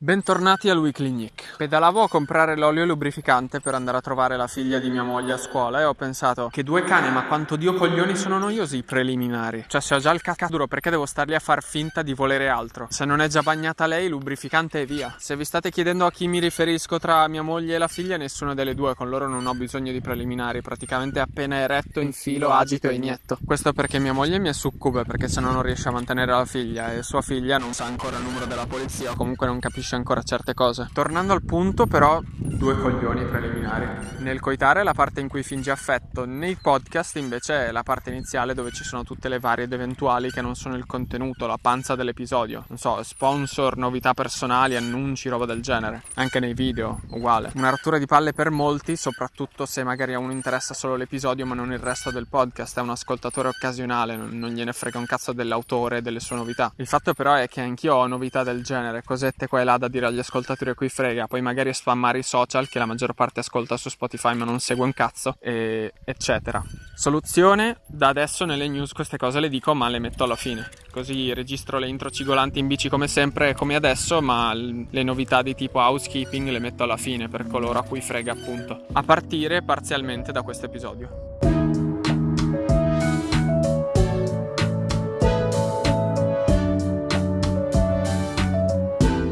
Bentornati al Weekly Nick. Pedalavo a comprare l'olio lubrificante per andare a trovare la figlia di mia moglie a scuola e ho pensato che due cani, ma quanto dio coglioni sono noiosi i preliminari. Cioè, se ho già il cacca duro, perché devo starli a far finta di volere altro? Se non è già bagnata lei, lubrificante e via. Se vi state chiedendo a chi mi riferisco tra mia moglie e la figlia, nessuna delle due, con loro non ho bisogno di preliminari. Praticamente appena eretto, infilo, agito e inietto. Questo perché mia moglie mi è succube, perché se no non riesce a mantenere la figlia e sua figlia non sa ancora il numero della polizia o comunque non capisce capisce ancora certe cose. Tornando al punto, però, due coglioni preliminari. Nel coitare è la parte in cui finge affetto, nei podcast invece è la parte iniziale dove ci sono tutte le varie ed eventuali che non sono il contenuto, la panza dell'episodio. Non so, sponsor, novità personali, annunci, roba del genere. Anche nei video, uguale. Una rottura di palle per molti, soprattutto se magari a uno interessa solo l'episodio ma non il resto del podcast, è un ascoltatore occasionale, non gliene frega un cazzo dell'autore e delle sue novità. Il fatto però è che anch'io ho novità del genere, cosette qua e là da dire agli ascoltatori a cui frega, poi magari spammare i social che la maggior parte ascolta su Spotify ma non segue un cazzo, e eccetera. Soluzione, da adesso nelle news queste cose le dico ma le metto alla fine, così registro le intro cigolanti in bici come sempre come adesso, ma le novità di tipo housekeeping le metto alla fine per coloro a cui frega appunto, a partire parzialmente da questo episodio.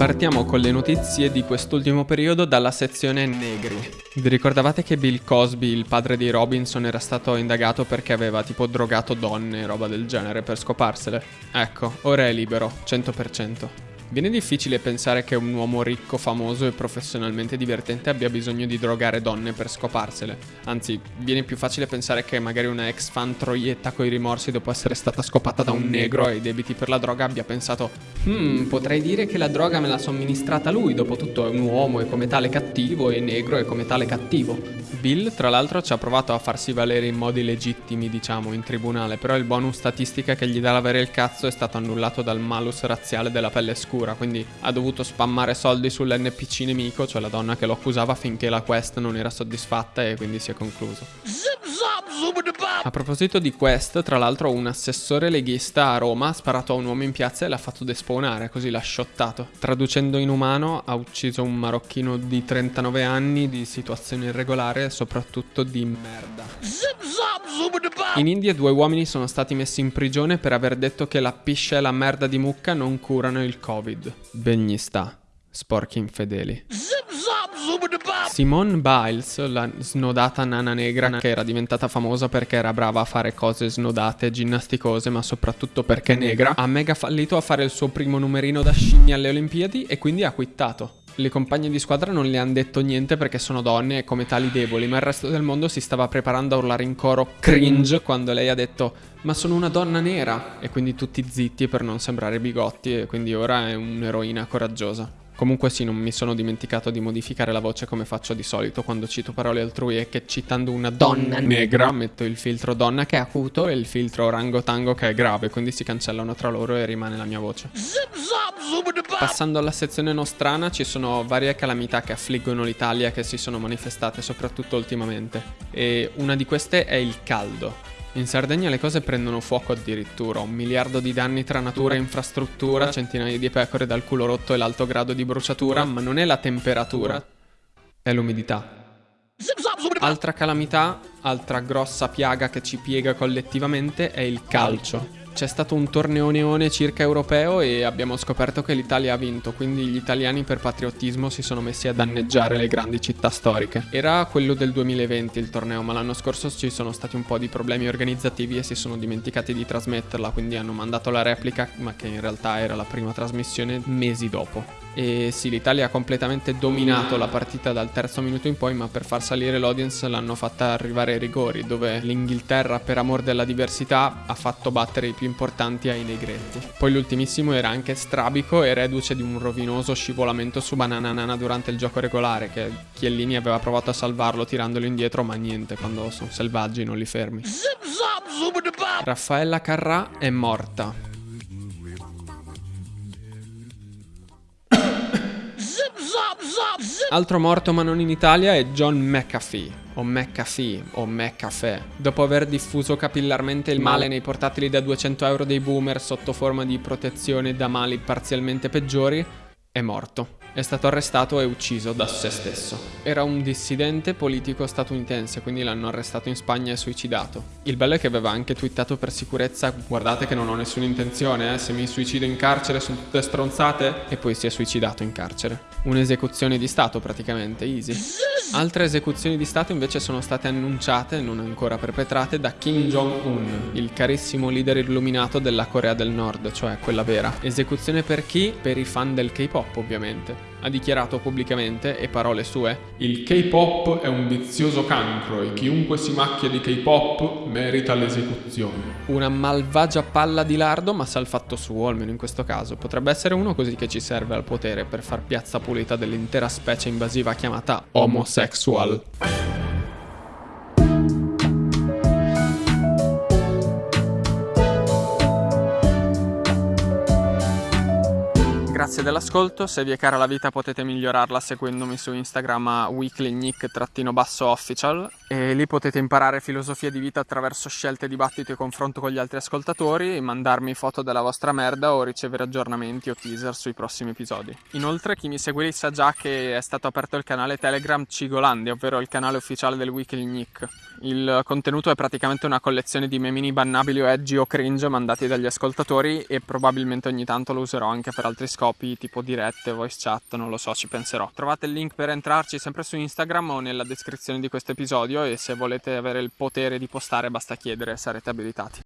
Partiamo con le notizie di quest'ultimo periodo dalla sezione negri. Vi ricordavate che Bill Cosby, il padre di Robinson, era stato indagato perché aveva tipo drogato donne e roba del genere per scoparsele? Ecco, ora è libero, 100%. Viene difficile pensare che un uomo ricco, famoso e professionalmente divertente abbia bisogno di drogare donne per scoparsele. Anzi, viene più facile pensare che magari una ex fan troietta coi rimorsi dopo essere stata scopata da un negro e i debiti per la droga abbia pensato Hmm, potrei dire che la droga me l'ha somministrata lui, dopo tutto è un uomo e come tale cattivo e negro e come tale cattivo. Bill, tra l'altro, ci ha provato a farsi valere in modi legittimi, diciamo, in tribunale, però il bonus statistica che gli dà l'avere il cazzo è stato annullato dal malus razziale della pelle scura scura, quindi ha dovuto spammare soldi sull'NPC nemico, cioè la donna che lo accusava finché la quest non era soddisfatta e quindi si è concluso. A proposito di quest, tra l'altro un assessore leghista a Roma ha sparato a un uomo in piazza e l'ha fatto despawnare, così l'ha shottato. Traducendo in umano, ha ucciso un marocchino di 39 anni di situazione irregolare e soprattutto di merda. In India due uomini sono stati messi in prigione per aver detto che la piscia e la merda di mucca non curano il covid. Ben gli sta, sporchi infedeli. Simone Biles, la snodata nana negra che era diventata famosa perché era brava a fare cose snodate, ginnasticose, ma soprattutto perché è negra, ha mega fallito a fare il suo primo numerino da scimmia alle Olimpiadi e quindi ha quittato. Le compagne di squadra non le hanno detto niente perché sono donne e come tali deboli, ma il resto del mondo si stava preparando a urlare in coro cringe quando lei ha detto ma sono una donna nera e quindi tutti zitti per non sembrare bigotti e quindi ora è un'eroina coraggiosa. Comunque sì, non mi sono dimenticato di modificare la voce come faccio di solito quando cito parole altrui e che citando una donna negra metto il filtro donna che è acuto e il filtro orangotango che è grave, quindi si cancellano tra loro e rimane la mia voce. Passando alla sezione nostrana ci sono varie calamità che affliggono l'Italia che si sono manifestate soprattutto ultimamente e una di queste è il caldo. In Sardegna le cose prendono fuoco addirittura, un miliardo di danni tra natura e infrastruttura, centinaia di pecore dal culo rotto e l'alto grado di bruciatura, ma non è la temperatura, è l'umidità. Altra calamità, altra grossa piaga che ci piega collettivamente è il calcio c'è stato un torneo neone circa europeo e abbiamo scoperto che l'Italia ha vinto, quindi gli italiani per patriottismo si sono messi a danneggiare le grandi città storiche. Era quello del 2020 il torneo, ma l'anno scorso ci sono stati un po' di problemi organizzativi e si sono dimenticati di trasmetterla, quindi hanno mandato la replica, ma che in realtà era la prima trasmissione mesi dopo. E sì, l'Italia ha completamente dominato la partita dal terzo minuto in poi, ma per far salire l'audience l'hanno fatta arrivare ai rigori, dove l'Inghilterra, per amor della diversità, ha fatto battere i più importanti ai negretti. Poi l'ultimissimo era anche strabico e reduce di un rovinoso scivolamento su Banana Nana durante il gioco regolare, che Chiellini aveva provato a salvarlo tirandolo indietro, ma niente, quando sono selvaggi non li fermi. Raffaella Carrà è morta. Altro morto ma non in Italia è John McAfee o McAfee o McAfee. Dopo aver diffuso capillarmente il male nei portatili da 200 euro dei boomer sotto forma di protezione da mali parzialmente peggiori, è morto. è stato arrestato e ucciso da se stesso. Era un dissidente politico statunitense, quindi l'hanno arrestato in Spagna e suicidato. Il bello è che aveva anche twittato per sicurezza, guardate che non ho nessuna intenzione, eh, se mi suicido in carcere sono tutte stronzate, e poi si è suicidato in carcere. Un'esecuzione di Stato praticamente, easy. Altre esecuzioni di Stato invece sono state annunciate, non ancora perpetrate, da Kim Jong-un, il carissimo leader illuminato della Corea del Nord, cioè quella vera. Esecuzione per chi? Per i fan del K-pop ovviamente. Ha dichiarato pubblicamente, e parole sue, Il K-pop è un vizioso cancro e chiunque si macchia di K-pop merita l'esecuzione. Una malvagia palla di lardo, ma sa il fatto suo, almeno in questo caso. Potrebbe essere uno così che ci serve al potere per far piazza pulita dell'intera specie invasiva chiamata homosexual. Grazie dell'ascolto, se vi è cara la vita potete migliorarla seguendomi su Instagram a weeklynick-official e lì potete imparare filosofia di vita attraverso scelte, dibattito e confronto con gli altri ascoltatori, mandarmi foto della vostra merda o ricevere aggiornamenti o teaser sui prossimi episodi. Inoltre chi mi segue lì sa già che è stato aperto il canale Telegram Cigolandia, ovvero il canale ufficiale del Weekly Nick. Il contenuto è praticamente una collezione di memini bannabili o edgy o cringe mandati dagli ascoltatori e probabilmente ogni tanto lo userò anche per altri scopi scopi tipo dirette, voice chat, non lo so, ci penserò. Trovate il link per entrarci sempre su Instagram o nella descrizione di questo episodio e se volete avere il potere di postare basta chiedere, sarete abilitati.